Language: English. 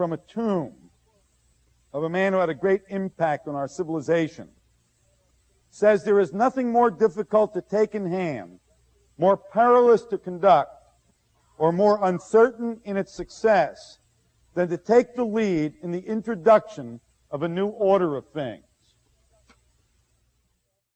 from a tomb of a man who had a great impact on our civilization, says there is nothing more difficult to take in hand, more perilous to conduct, or more uncertain in its success than to take the lead in the introduction of a new order of things.